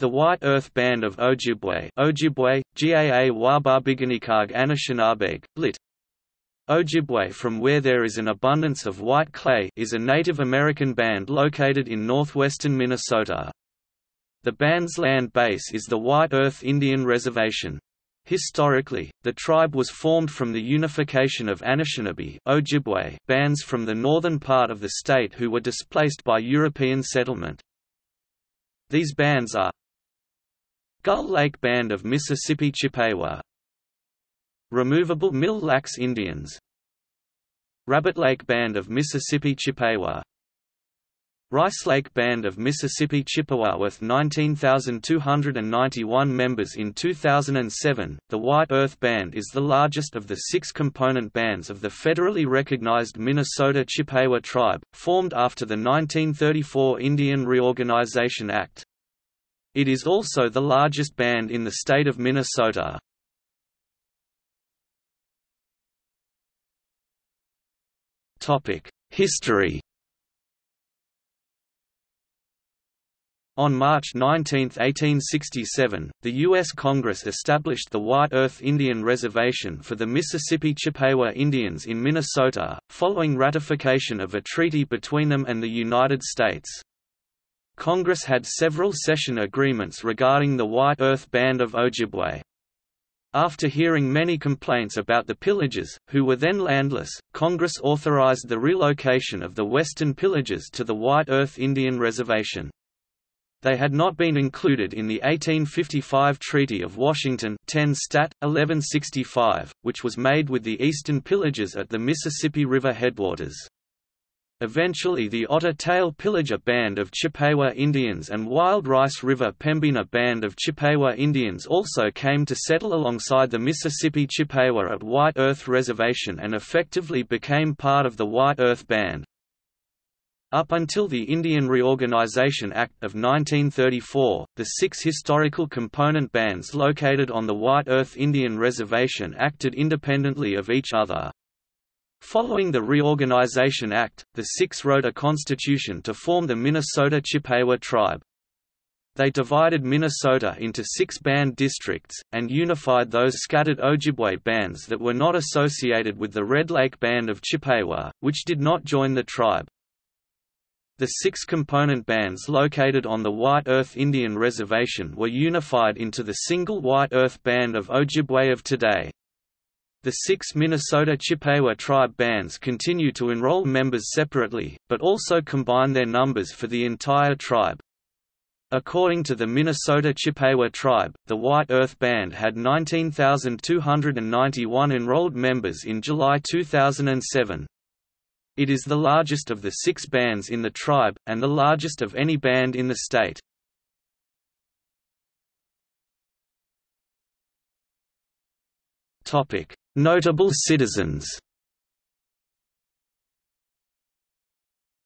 The White Earth Band of Ojibwe Ojibwe, Gaa Wabarbiganikag Anishinabeg, lit. Ojibwe from where there is an abundance of white clay is a Native American band located in northwestern Minnesota. The band's land base is the White Earth Indian Reservation. Historically, the tribe was formed from the unification of Anishinaabe Ojibwe bands from the northern part of the state who were displaced by European settlement. These bands are Gull Lake Band of Mississippi Chippewa Removable Mille Lacs Indians Rabbit Lake Band of Mississippi Chippewa Rice Lake Band of Mississippi Chippewa with 19,291 members in 2007. The White Earth Band is the largest of the six component bands of the federally recognized Minnesota Chippewa tribe, formed after the 1934 Indian Reorganization Act. It is also the largest band in the state of Minnesota. History On March 19, 1867, the U.S. Congress established the White Earth Indian Reservation for the Mississippi Chippewa Indians in Minnesota, following ratification of a treaty between them and the United States. Congress had several cession agreements regarding the White Earth Band of Ojibwe. After hearing many complaints about the pillagers, who were then landless, Congress authorized the relocation of the western pillagers to the White Earth Indian Reservation. They had not been included in the 1855 Treaty of Washington 10 Stat. 1165, which was made with the eastern pillagers at the Mississippi River headwaters. Eventually the Otter Tail Pillager Band of Chippewa Indians and Wild Rice River Pembina Band of Chippewa Indians also came to settle alongside the Mississippi Chippewa at White Earth Reservation and effectively became part of the White Earth Band. Up until the Indian Reorganization Act of 1934, the six historical component bands located on the White Earth Indian Reservation acted independently of each other. Following the Reorganization Act, the Six wrote a constitution to form the Minnesota Chippewa tribe. They divided Minnesota into six band districts, and unified those scattered Ojibwe bands that were not associated with the Red Lake Band of Chippewa, which did not join the tribe. The six component bands located on the White Earth Indian Reservation were unified into the single White Earth Band of Ojibwe of today. The six Minnesota Chippewa tribe bands continue to enroll members separately, but also combine their numbers for the entire tribe. According to the Minnesota Chippewa tribe, the White Earth Band had 19,291 enrolled members in July 2007. It is the largest of the six bands in the tribe, and the largest of any band in the state. Notable citizens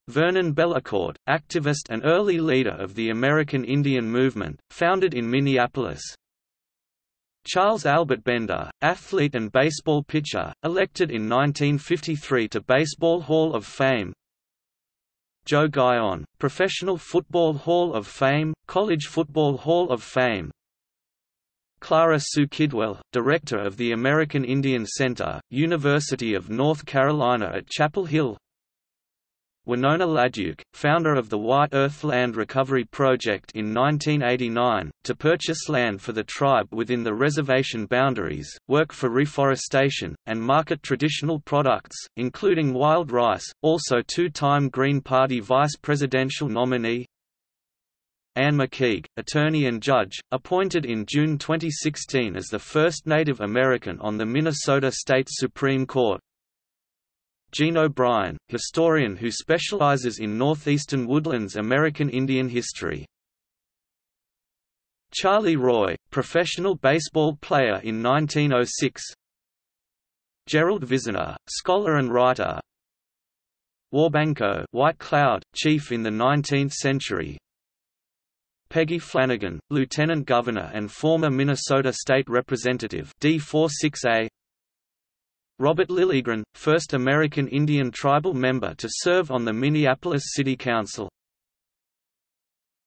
Vernon Bellecourt, activist and early leader of the American Indian Movement, founded in Minneapolis. Charles Albert Bender, athlete and baseball pitcher, elected in 1953 to Baseball Hall of Fame. Joe Guyon, Professional Football Hall of Fame, College Football Hall of Fame, Clara Sue Kidwell, Director of the American Indian Center, University of North Carolina at Chapel Hill. Winona LaDuke, founder of the White Earth Land Recovery Project in 1989, to purchase land for the tribe within the reservation boundaries, work for reforestation, and market traditional products, including wild rice, also two-time Green Party vice presidential nominee, Anne McKeig, attorney and judge, appointed in June 2016 as the first Native American on the Minnesota State Supreme Court. Jean O'Brien, historian who specializes in northeastern woodlands American Indian history. Charlie Roy, professional baseball player in 1906. Gerald Vizenor, scholar and writer. Wabanquot White Cloud, chief in the 19th century, Peggy Flanagan, Lieutenant Governor and former Minnesota State Representative D46A Robert Lilligren, first American Indian tribal member to serve on the Minneapolis City Council